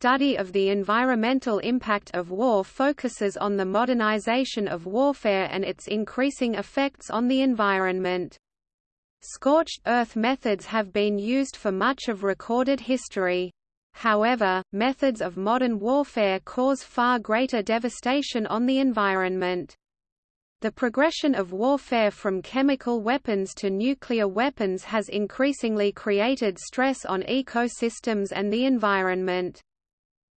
study of the environmental impact of war focuses on the modernization of warfare and its increasing effects on the environment. Scorched earth methods have been used for much of recorded history. However, methods of modern warfare cause far greater devastation on the environment. The progression of warfare from chemical weapons to nuclear weapons has increasingly created stress on ecosystems and the environment.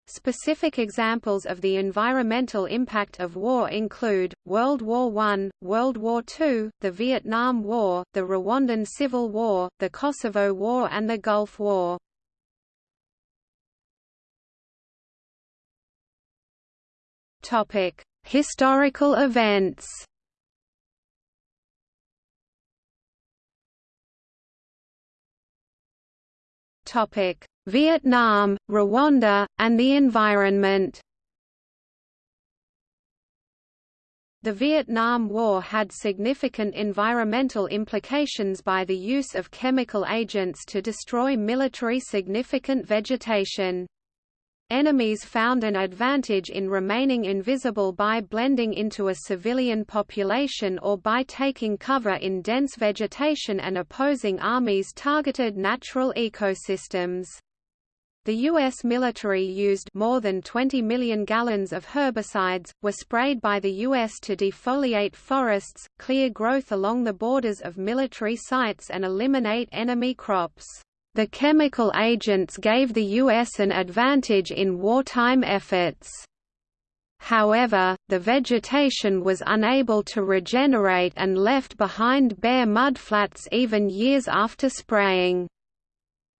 Specific examples of the environmental impact of war include, World War I, World War II, the Vietnam War, the Rwandan Civil War, the Kosovo War and the Gulf War. Historical events Topic: Vietnam, Rwanda, and the environment. The Vietnam War had significant environmental implications by the use of chemical agents to destroy military significant vegetation. Enemies found an advantage in remaining invisible by blending into a civilian population or by taking cover in dense vegetation and opposing armies targeted natural ecosystems. The U.S. military used more than 20 million gallons of herbicides, were sprayed by the U.S. to defoliate forests, clear growth along the borders of military sites and eliminate enemy crops. The chemical agents gave the U.S. an advantage in wartime efforts. However, the vegetation was unable to regenerate and left behind bare mudflats even years after spraying.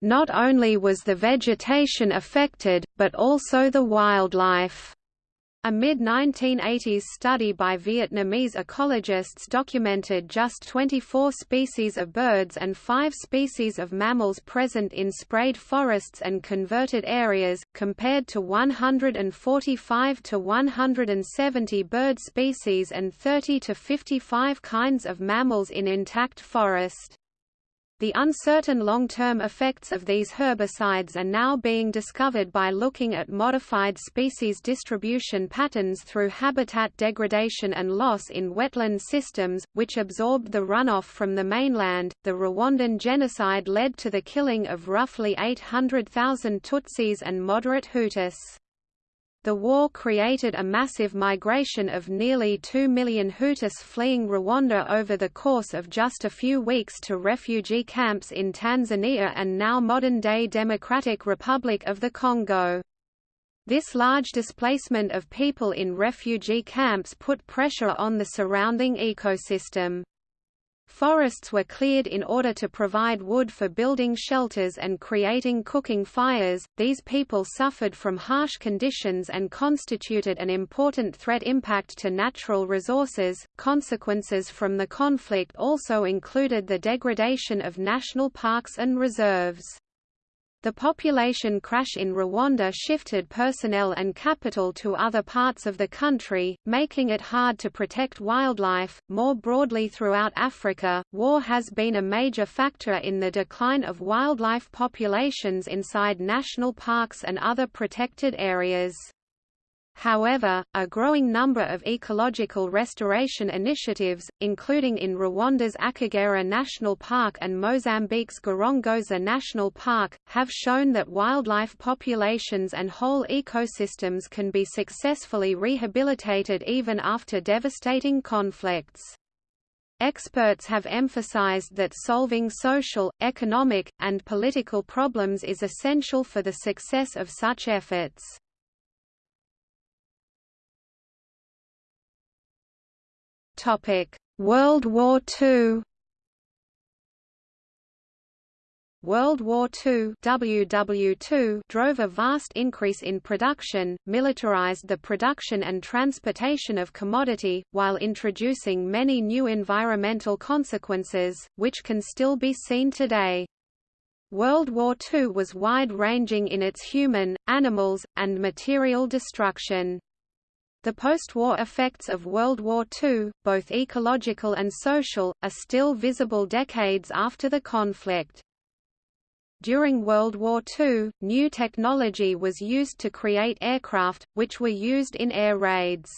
Not only was the vegetation affected, but also the wildlife. A mid-1980s study by Vietnamese ecologists documented just 24 species of birds and 5 species of mammals present in sprayed forests and converted areas, compared to 145 to 170 bird species and 30 to 55 kinds of mammals in intact forest. The uncertain long-term effects of these herbicides are now being discovered by looking at modified species distribution patterns through habitat degradation and loss in wetland systems, which absorbed the runoff from the mainland. The Rwandan genocide led to the killing of roughly 800,000 Tutsis and moderate Hutus. The war created a massive migration of nearly 2 million Hutus fleeing Rwanda over the course of just a few weeks to refugee camps in Tanzania and now modern-day Democratic Republic of the Congo. This large displacement of people in refugee camps put pressure on the surrounding ecosystem. Forests were cleared in order to provide wood for building shelters and creating cooking fires. These people suffered from harsh conditions and constituted an important threat impact to natural resources. Consequences from the conflict also included the degradation of national parks and reserves. The population crash in Rwanda shifted personnel and capital to other parts of the country, making it hard to protect wildlife. More broadly throughout Africa, war has been a major factor in the decline of wildlife populations inside national parks and other protected areas. However, a growing number of ecological restoration initiatives, including in Rwanda's Akagera National Park and Mozambique's Gorongosa National Park, have shown that wildlife populations and whole ecosystems can be successfully rehabilitated even after devastating conflicts. Experts have emphasized that solving social, economic, and political problems is essential for the success of such efforts. World War II. World War II WW2 drove a vast increase in production, militarized the production and transportation of commodity, while introducing many new environmental consequences, which can still be seen today. World War II was wide-ranging in its human, animals, and material destruction. The post-war effects of World War II, both ecological and social, are still visible decades after the conflict. During World War II, new technology was used to create aircraft, which were used in air raids.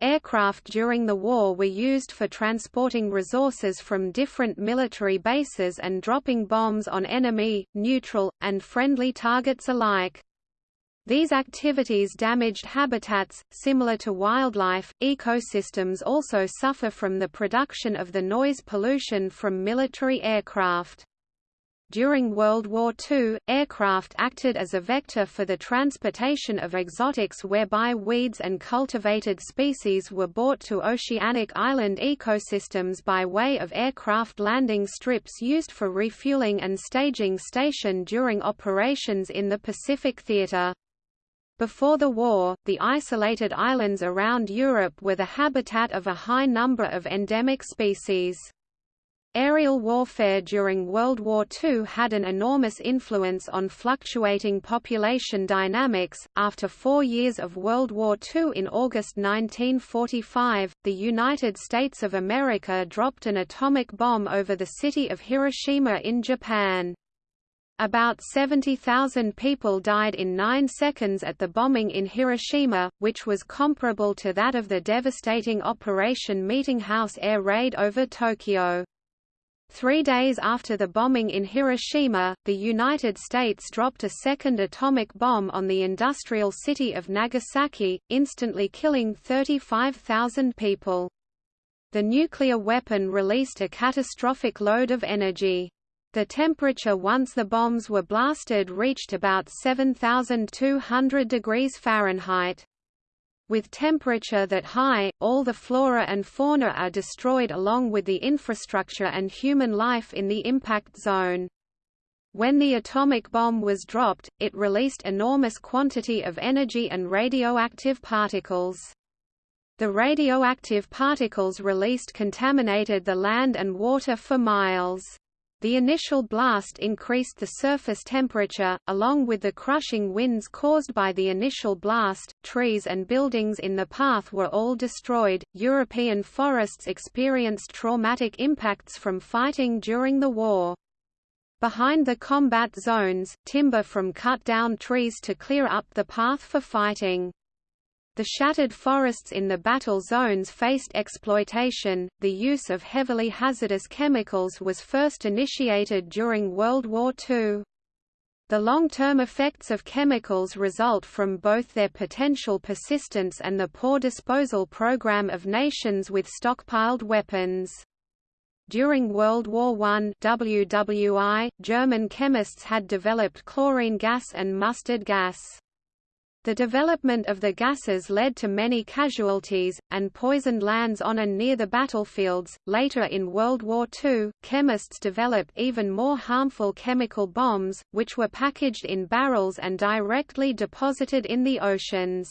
Aircraft during the war were used for transporting resources from different military bases and dropping bombs on enemy, neutral, and friendly targets alike. These activities damaged habitats, similar to wildlife. Ecosystems also suffer from the production of the noise pollution from military aircraft. During World War II, aircraft acted as a vector for the transportation of exotics whereby weeds and cultivated species were brought to oceanic island ecosystems by way of aircraft landing strips used for refueling and staging station during operations in the Pacific Theater. Before the war, the isolated islands around Europe were the habitat of a high number of endemic species. Aerial warfare during World War II had an enormous influence on fluctuating population dynamics. After four years of World War II in August 1945, the United States of America dropped an atomic bomb over the city of Hiroshima in Japan. About 70,000 people died in nine seconds at the bombing in Hiroshima, which was comparable to that of the devastating Operation Meeting House air raid over Tokyo. Three days after the bombing in Hiroshima, the United States dropped a second atomic bomb on the industrial city of Nagasaki, instantly killing 35,000 people. The nuclear weapon released a catastrophic load of energy. The temperature once the bombs were blasted reached about 7,200 degrees Fahrenheit. With temperature that high, all the flora and fauna are destroyed along with the infrastructure and human life in the impact zone. When the atomic bomb was dropped, it released enormous quantity of energy and radioactive particles. The radioactive particles released contaminated the land and water for miles. The initial blast increased the surface temperature, along with the crushing winds caused by the initial blast. Trees and buildings in the path were all destroyed. European forests experienced traumatic impacts from fighting during the war. Behind the combat zones, timber from cut down trees to clear up the path for fighting. The shattered forests in the battle zones faced exploitation. The use of heavily hazardous chemicals was first initiated during World War II. The long-term effects of chemicals result from both their potential persistence and the poor disposal program of nations with stockpiled weapons. During World War I WWI, German chemists had developed chlorine gas and mustard gas. The development of the gases led to many casualties, and poisoned lands on and near the battlefields. Later in World War II, chemists developed even more harmful chemical bombs, which were packaged in barrels and directly deposited in the oceans.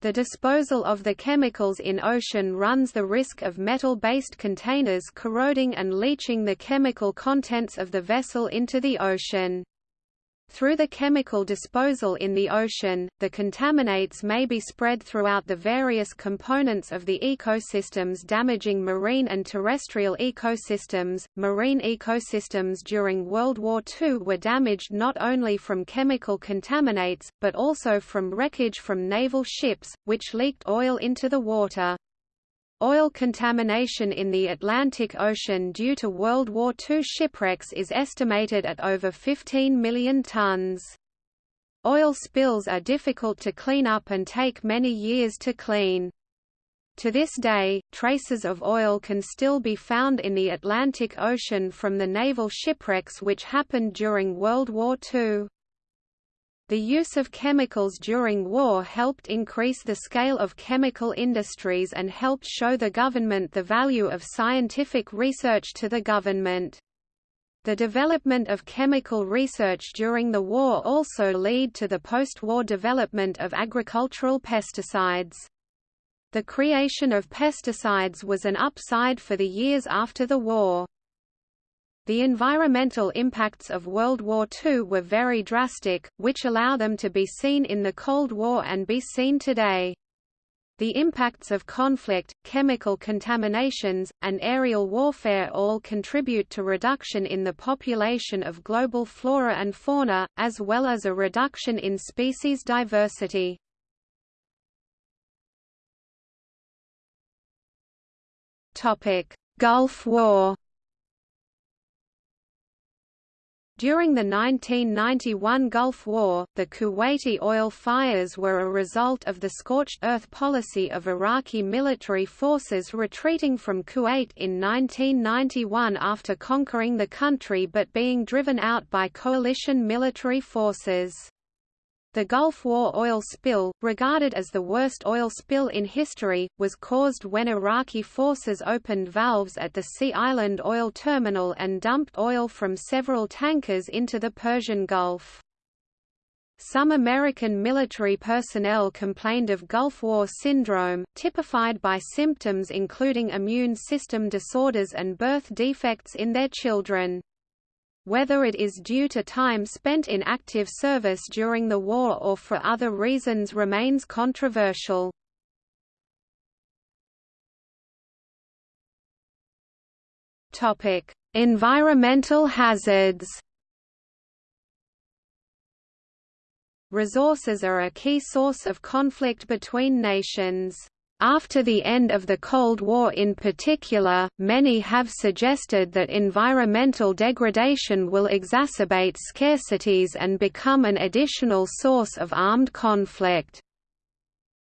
The disposal of the chemicals in ocean runs the risk of metal-based containers corroding and leaching the chemical contents of the vessel into the ocean. Through the chemical disposal in the ocean, the contaminates may be spread throughout the various components of the ecosystems damaging marine and terrestrial ecosystems. Marine ecosystems during World War II were damaged not only from chemical contaminates, but also from wreckage from naval ships, which leaked oil into the water. Oil contamination in the Atlantic Ocean due to World War II shipwrecks is estimated at over 15 million tons. Oil spills are difficult to clean up and take many years to clean. To this day, traces of oil can still be found in the Atlantic Ocean from the naval shipwrecks which happened during World War II. The use of chemicals during war helped increase the scale of chemical industries and helped show the government the value of scientific research to the government. The development of chemical research during the war also led to the post-war development of agricultural pesticides. The creation of pesticides was an upside for the years after the war. The environmental impacts of World War II were very drastic, which allow them to be seen in the Cold War and be seen today. The impacts of conflict, chemical contaminations, and aerial warfare all contribute to reduction in the population of global flora and fauna, as well as a reduction in species diversity. Gulf War During the 1991 Gulf War, the Kuwaiti oil fires were a result of the scorched earth policy of Iraqi military forces retreating from Kuwait in 1991 after conquering the country but being driven out by coalition military forces. The Gulf War oil spill, regarded as the worst oil spill in history, was caused when Iraqi forces opened valves at the Sea Island oil terminal and dumped oil from several tankers into the Persian Gulf. Some American military personnel complained of Gulf War syndrome, typified by symptoms including immune system disorders and birth defects in their children. Whether it is due to time spent in active service during the war or for other reasons remains controversial. Topic: Environmental hazards. Resources are a key source of conflict between nations. After the end of the Cold War in particular, many have suggested that environmental degradation will exacerbate scarcities and become an additional source of armed conflict.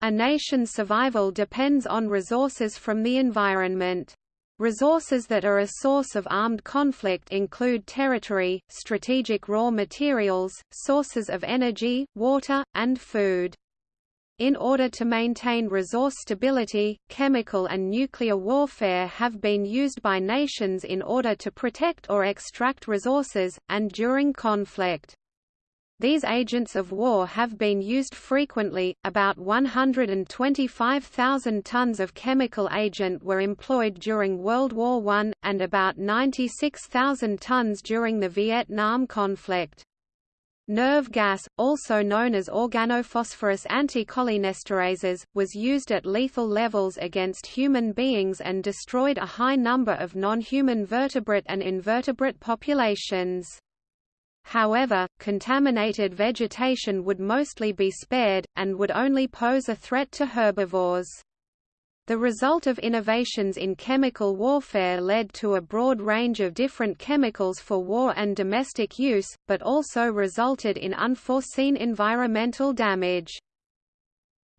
A nation's survival depends on resources from the environment. Resources that are a source of armed conflict include territory, strategic raw materials, sources of energy, water, and food. In order to maintain resource stability, chemical and nuclear warfare have been used by nations in order to protect or extract resources, and during conflict. These agents of war have been used frequently. About 125,000 tons of chemical agent were employed during World War I, and about 96,000 tons during the Vietnam conflict. Nerve gas, also known as organophosphorus anticholinesterases, was used at lethal levels against human beings and destroyed a high number of non-human vertebrate and invertebrate populations. However, contaminated vegetation would mostly be spared, and would only pose a threat to herbivores. The result of innovations in chemical warfare led to a broad range of different chemicals for war and domestic use, but also resulted in unforeseen environmental damage.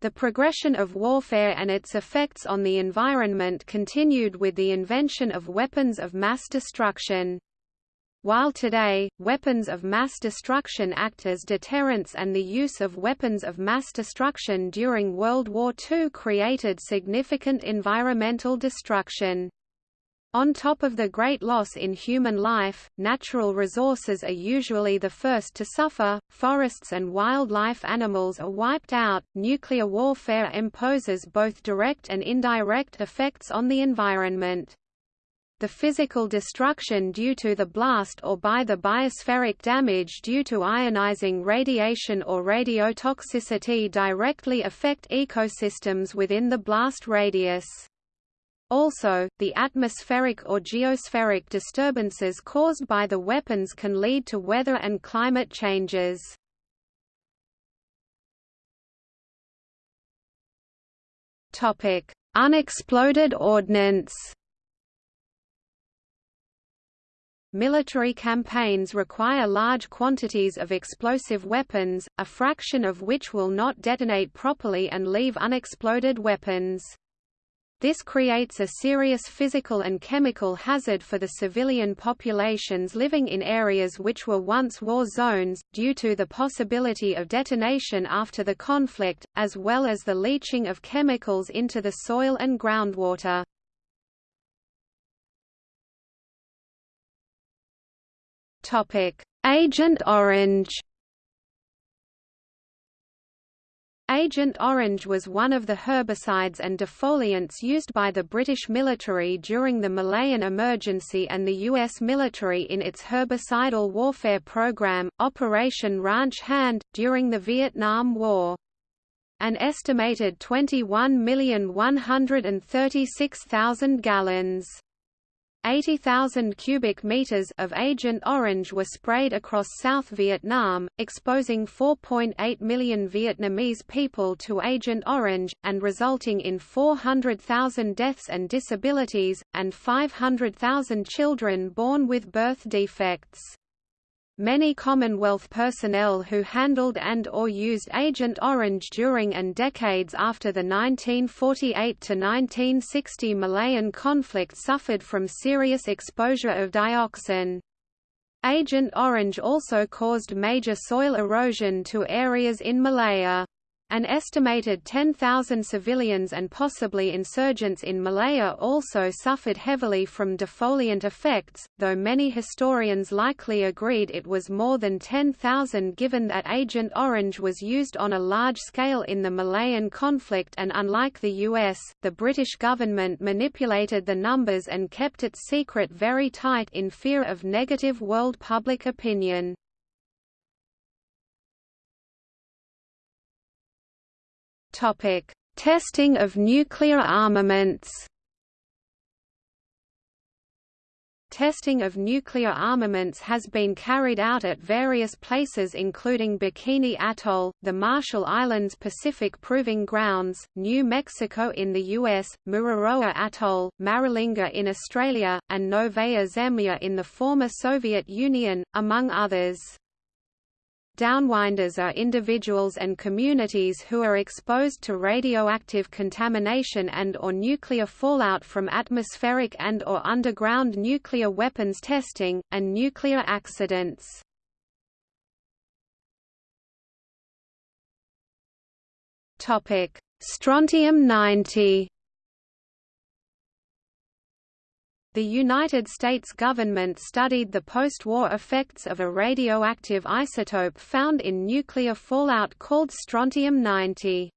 The progression of warfare and its effects on the environment continued with the invention of weapons of mass destruction. While today, weapons of mass destruction act as deterrents and the use of weapons of mass destruction during World War II created significant environmental destruction. On top of the great loss in human life, natural resources are usually the first to suffer, forests and wildlife animals are wiped out, nuclear warfare imposes both direct and indirect effects on the environment the physical destruction due to the blast or by the biospheric damage due to ionizing radiation or radiotoxicity directly affect ecosystems within the blast radius. Also, the atmospheric or geospheric disturbances caused by the weapons can lead to weather and climate changes. Unexploded ordnance Military campaigns require large quantities of explosive weapons, a fraction of which will not detonate properly and leave unexploded weapons. This creates a serious physical and chemical hazard for the civilian populations living in areas which were once war zones, due to the possibility of detonation after the conflict, as well as the leaching of chemicals into the soil and groundwater. Agent Orange. Agent Orange was one of the herbicides and defoliants used by the British military during the Malayan Emergency and the U.S. military in its herbicidal warfare program, Operation Ranch Hand, during the Vietnam War. an estimated 21,136,000 gallons. 80,000 cubic meters of Agent Orange were sprayed across South Vietnam, exposing 4.8 million Vietnamese people to Agent Orange, and resulting in 400,000 deaths and disabilities, and 500,000 children born with birth defects. Many Commonwealth personnel who handled and or used Agent Orange during and decades after the 1948–1960 Malayan conflict suffered from serious exposure of dioxin. Agent Orange also caused major soil erosion to areas in Malaya. An estimated 10,000 civilians and possibly insurgents in Malaya also suffered heavily from defoliant effects, though many historians likely agreed it was more than 10,000 given that Agent Orange was used on a large scale in the Malayan conflict and unlike the US, the British government manipulated the numbers and kept it secret very tight in fear of negative world public opinion. Topic: Testing of nuclear armaments. Testing of nuclear armaments has been carried out at various places including Bikini Atoll, the Marshall Islands Pacific Proving Grounds, New Mexico in the U.S., Mururoa Atoll, Maralinga in Australia, and Novaya Zemlya in the former Soviet Union, among others. Downwinders are individuals and communities who are exposed to radioactive contamination and or nuclear fallout from atmospheric and or underground nuclear weapons testing, and nuclear accidents. Strontium-90 The United States government studied the post-war effects of a radioactive isotope found in nuclear fallout called strontium-90.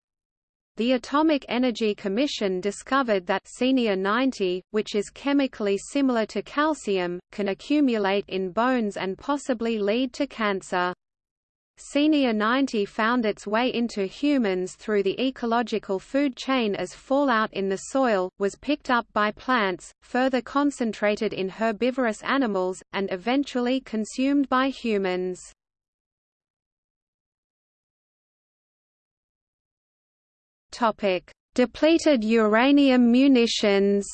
The Atomic Energy Commission discovered that Cenia-90, which is chemically similar to calcium, can accumulate in bones and possibly lead to cancer. Cenia 90 found its way into humans through the ecological food chain as fallout in the soil, was picked up by plants, further concentrated in herbivorous animals, and eventually consumed by humans. Depleted uranium munitions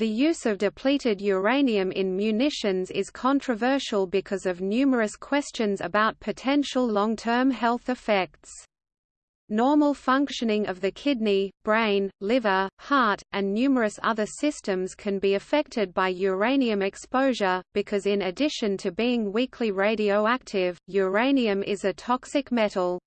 The use of depleted uranium in munitions is controversial because of numerous questions about potential long-term health effects. Normal functioning of the kidney, brain, liver, heart, and numerous other systems can be affected by uranium exposure, because in addition to being weakly radioactive, uranium is a toxic metal.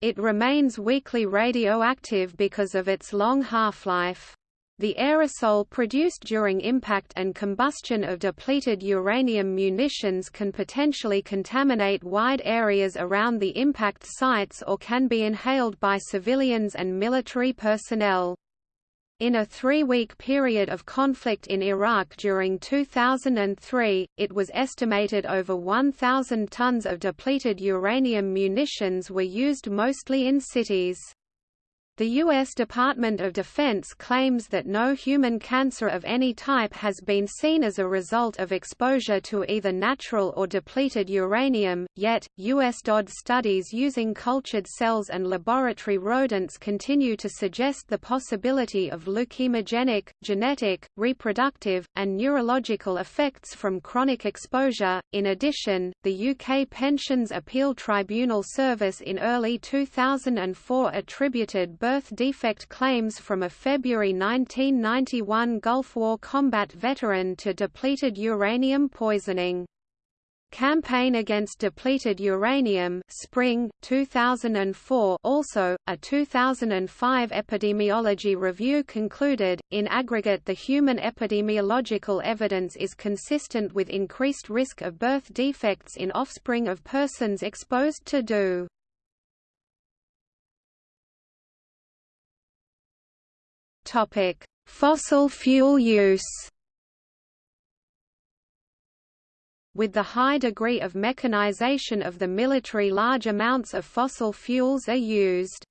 It remains weakly radioactive because of its long half-life. The aerosol produced during impact and combustion of depleted uranium munitions can potentially contaminate wide areas around the impact sites or can be inhaled by civilians and military personnel. In a three-week period of conflict in Iraq during 2003, it was estimated over 1,000 tons of depleted uranium munitions were used mostly in cities. The U.S. Department of Defense claims that no human cancer of any type has been seen as a result of exposure to either natural or depleted uranium, yet, U.S. DOD studies using cultured cells and laboratory rodents continue to suggest the possibility of leukemogenic, genetic, reproductive, and neurological effects from chronic exposure. In addition, the UK Pensions Appeal Tribunal Service in early 2004 attributed birth defect claims from a February 1991 Gulf War combat veteran to depleted uranium poisoning. Campaign Against Depleted Uranium Spring, 2004 also, a 2005 epidemiology review concluded, in aggregate the human epidemiological evidence is consistent with increased risk of birth defects in offspring of persons exposed to DU. Topic: Fossil fuel use. with the high degree of mechanization of the military large amounts of fossil fuels are used.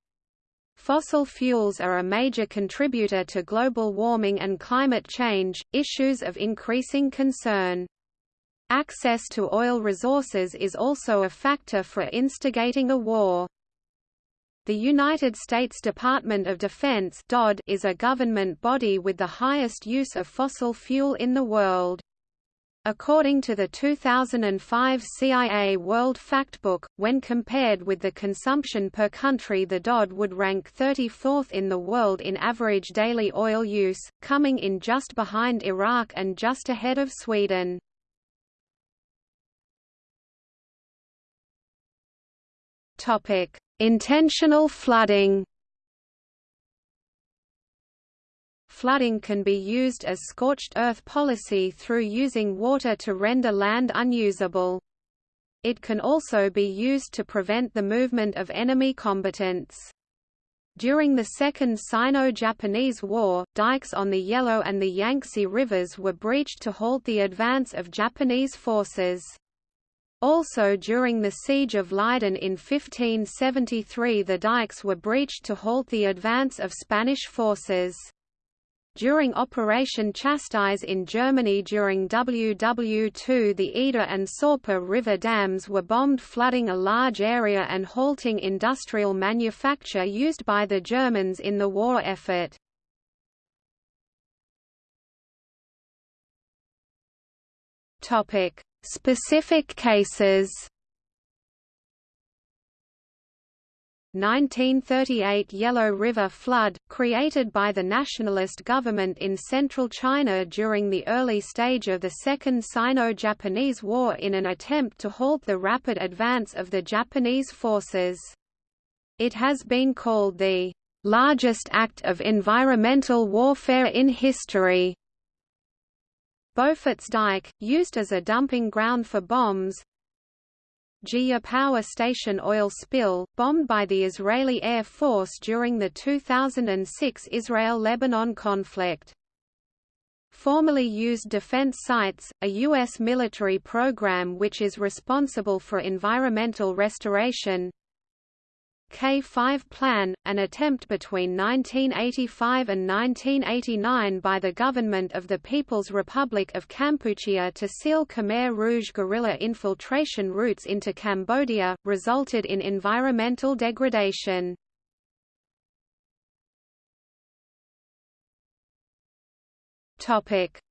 Fossil fuels are a major contributor to global warming and climate change, issues of increasing concern. Access to oil resources is also a factor for instigating a war. The United States Department of Defense DOD is a government body with the highest use of fossil fuel in the world. According to the 2005 CIA World Factbook, when compared with the consumption per country the DOD would rank 34th in the world in average daily oil use, coming in just behind Iraq and just ahead of Sweden. Topic: Intentional flooding. Flooding can be used as scorched earth policy through using water to render land unusable. It can also be used to prevent the movement of enemy combatants. During the Second Sino-Japanese War, dikes on the Yellow and the Yangtze rivers were breached to halt the advance of Japanese forces. Also during the Siege of Leiden in 1573 the dikes were breached to halt the advance of Spanish forces. During Operation Chastise in Germany during WW2 the Eder and Sorpe river dams were bombed flooding a large area and halting industrial manufacture used by the Germans in the war effort. Topic: Specific cases 1938 Yellow River flood, created by the nationalist government in central China during the early stage of the Second Sino-Japanese War in an attempt to halt the rapid advance of the Japanese forces. It has been called the largest act of environmental warfare in history. Beaufort's Dyke, used as a dumping ground for bombs Jiyeh power station oil spill, bombed by the Israeli Air Force during the 2006 Israel-Lebanon conflict. Formerly used defense sites, a U.S. military program which is responsible for environmental restoration K5 Plan, an attempt between 1985 and 1989 by the government of the People's Republic of Kampuchea to seal Khmer Rouge guerrilla infiltration routes into Cambodia, resulted in environmental degradation.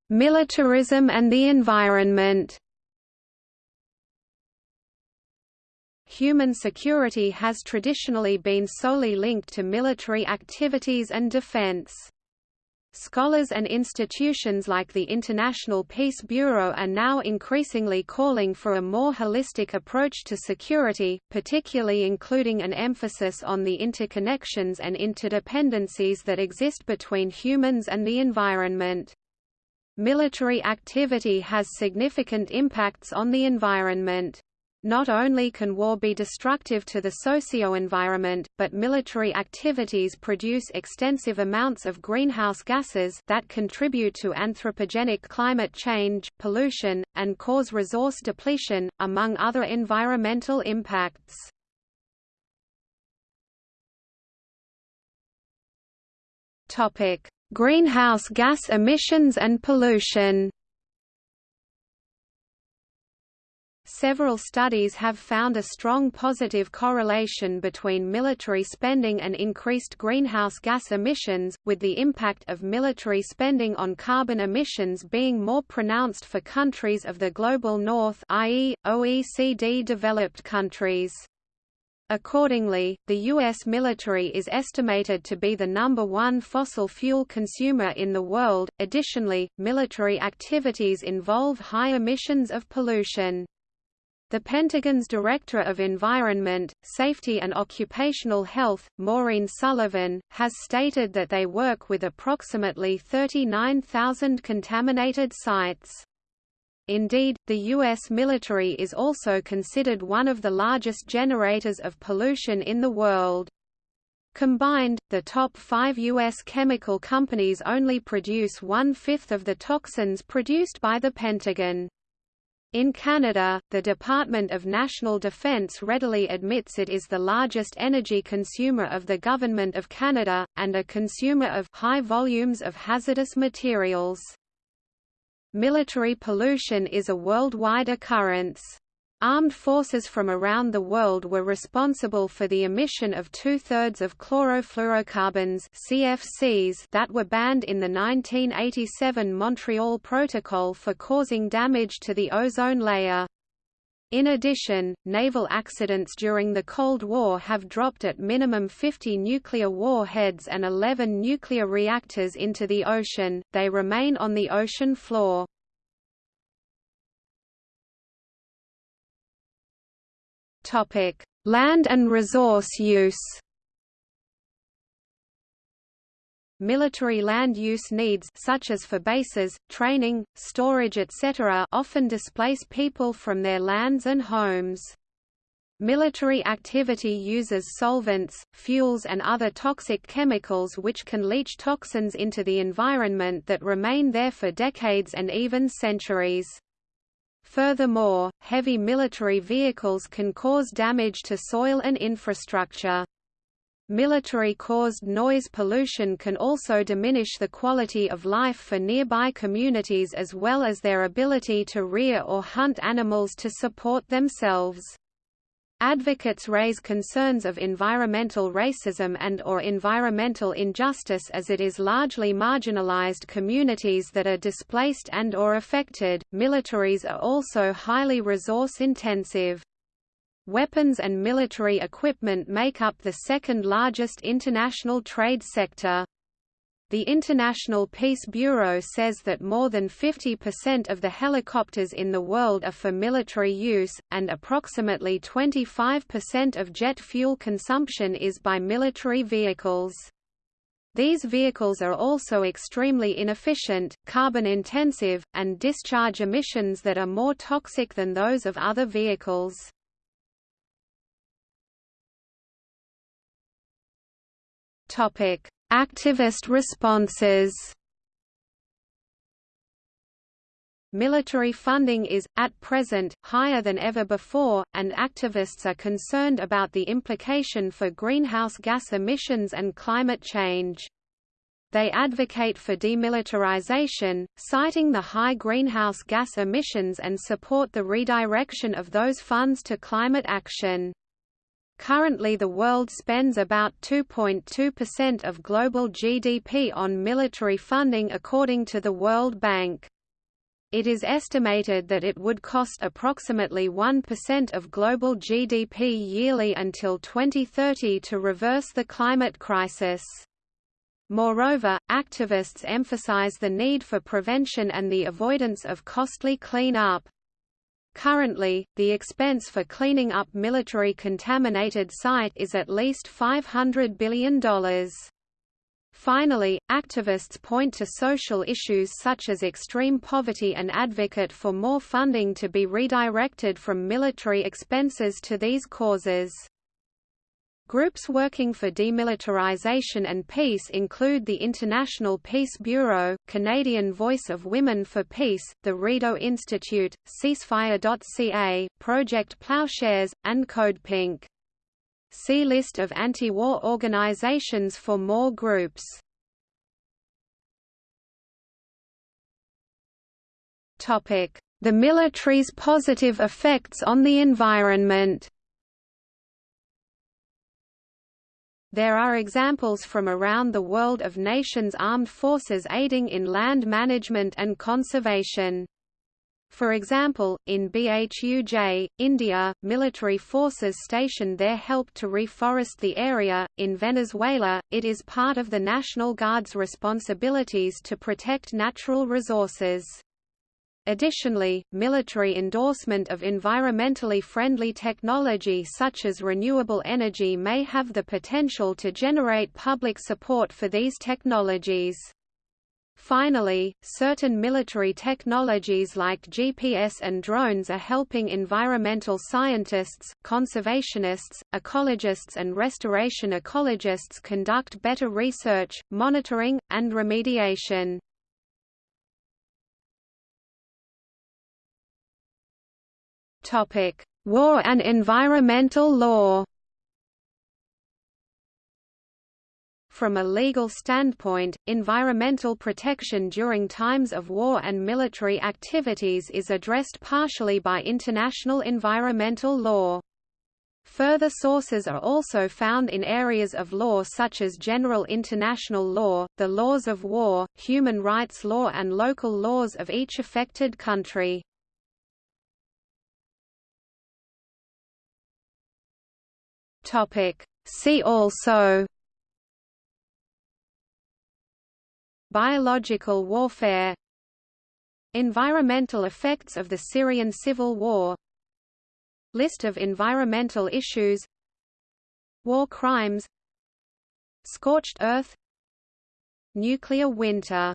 Militarism and the environment Human security has traditionally been solely linked to military activities and defense. Scholars and institutions like the International Peace Bureau are now increasingly calling for a more holistic approach to security, particularly including an emphasis on the interconnections and interdependencies that exist between humans and the environment. Military activity has significant impacts on the environment. Not only can war be destructive to the socio-environment, but military activities produce extensive amounts of greenhouse gases that contribute to anthropogenic climate change, pollution, and cause resource depletion, among other environmental impacts. Greenhouse gas emissions and pollution Several studies have found a strong positive correlation between military spending and increased greenhouse gas emissions, with the impact of military spending on carbon emissions being more pronounced for countries of the Global North i.e., OECD-developed countries. Accordingly, the U.S. military is estimated to be the number one fossil fuel consumer in the world. Additionally, military activities involve high emissions of pollution. The Pentagon's Director of Environment, Safety and Occupational Health, Maureen Sullivan, has stated that they work with approximately 39,000 contaminated sites. Indeed, the U.S. military is also considered one of the largest generators of pollution in the world. Combined, the top five U.S. chemical companies only produce one-fifth of the toxins produced by the Pentagon. In Canada, the Department of National Defence readily admits it is the largest energy consumer of the Government of Canada, and a consumer of high volumes of hazardous materials. Military pollution is a worldwide occurrence. Armed forces from around the world were responsible for the emission of two-thirds of chlorofluorocarbons CFCs that were banned in the 1987 Montreal Protocol for causing damage to the ozone layer. In addition, naval accidents during the Cold War have dropped at minimum 50 nuclear warheads and 11 nuclear reactors into the ocean, they remain on the ocean floor. Topic: Land and resource use. Military land use needs such as for bases, training, storage etc. often displace people from their lands and homes. Military activity uses solvents, fuels and other toxic chemicals which can leach toxins into the environment that remain there for decades and even centuries. Furthermore, heavy military vehicles can cause damage to soil and infrastructure. Military-caused noise pollution can also diminish the quality of life for nearby communities as well as their ability to rear or hunt animals to support themselves. Advocates raise concerns of environmental racism and or environmental injustice as it is largely marginalized communities that are displaced and or affected. Militaries are also highly resource intensive. Weapons and military equipment make up the second largest international trade sector. The International Peace Bureau says that more than 50% of the helicopters in the world are for military use, and approximately 25% of jet fuel consumption is by military vehicles. These vehicles are also extremely inefficient, carbon-intensive, and discharge emissions that are more toxic than those of other vehicles. Topic: Activist responses Military funding is, at present, higher than ever before, and activists are concerned about the implication for greenhouse gas emissions and climate change. They advocate for demilitarization, citing the high greenhouse gas emissions and support the redirection of those funds to climate action. Currently the world spends about 2.2% of global GDP on military funding according to the World Bank. It is estimated that it would cost approximately 1% of global GDP yearly until 2030 to reverse the climate crisis. Moreover, activists emphasize the need for prevention and the avoidance of costly clean-up. Currently, the expense for cleaning up military contaminated site is at least $500 billion. Finally, activists point to social issues such as extreme poverty and advocate for more funding to be redirected from military expenses to these causes. Groups working for demilitarization and peace include the International Peace Bureau, Canadian Voice of Women for Peace, the Rideau Institute, Ceasefire.ca, Project Ploughshares, and Code Pink. See List of anti-war organizations for more groups. The military's positive effects on the environment There are examples from around the world of nations' armed forces aiding in land management and conservation. For example, in Bhuj, India, military forces stationed there helped to reforest the area. In Venezuela, it is part of the National Guard's responsibilities to protect natural resources. Additionally, military endorsement of environmentally friendly technology such as renewable energy may have the potential to generate public support for these technologies. Finally, certain military technologies like GPS and drones are helping environmental scientists, conservationists, ecologists and restoration ecologists conduct better research, monitoring, and remediation. War and environmental law. From a legal standpoint, environmental protection during times of war and military activities is addressed partially by international environmental law. Further sources are also found in areas of law such as general international law, the laws of war, human rights law and local laws of each affected country. See also Biological warfare Environmental effects of the Syrian civil war List of environmental issues War crimes Scorched earth Nuclear winter